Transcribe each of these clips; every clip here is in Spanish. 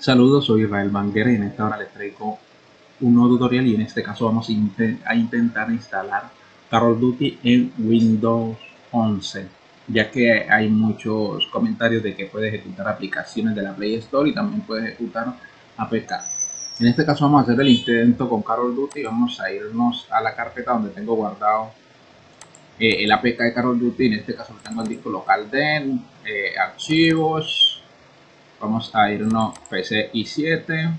Saludos, soy Israel Banguera y en esta hora les traigo un nuevo tutorial y en este caso vamos a, intentar instalar Call Duty en Windows 11 ya que hay muchos comentarios de que puede ejecutar aplicaciones de la Play Store y también puede ejecutar APK. En este caso vamos a hacer el intento con Carol Duty vamos a irnos a la carpeta donde tengo guardado eh, el APK de Carol Duty. En este caso tengo el disco local de eh, archivos, vamos a irnos PC i7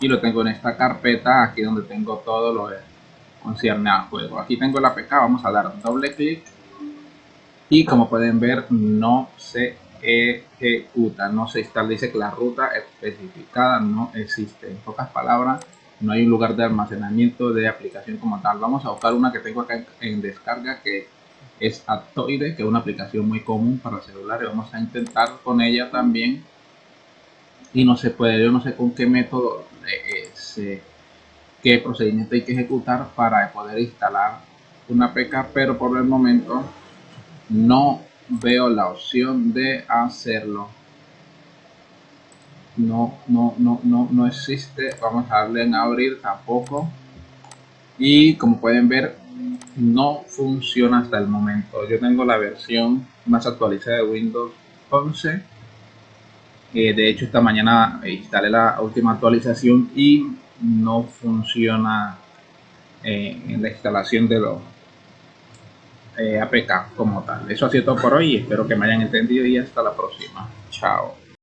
y lo tengo en esta carpeta aquí donde tengo todo lo que concierne al juego. Aquí tengo la APK, vamos a dar doble clic. Y como pueden ver no se ejecuta, no se instala, dice que la ruta especificada no existe, en pocas palabras no hay un lugar de almacenamiento de aplicación como tal, vamos a buscar una que tengo acá en descarga que es Aptoide, que es una aplicación muy común para celulares, vamos a intentar con ella también y no se puede, yo no sé con qué método, eh, qué procedimiento hay que ejecutar para poder instalar una APK, pero por el momento no veo la opción de hacerlo. No, no, no, no, no existe. Vamos a darle en abrir tampoco. Y como pueden ver, no funciona hasta el momento. Yo tengo la versión más actualizada de Windows 11 de hecho esta mañana instalé la última actualización y no funciona eh, en la instalación de los eh, APK como tal. Eso ha sido todo por hoy. Espero que me hayan entendido y hasta la próxima. Chao.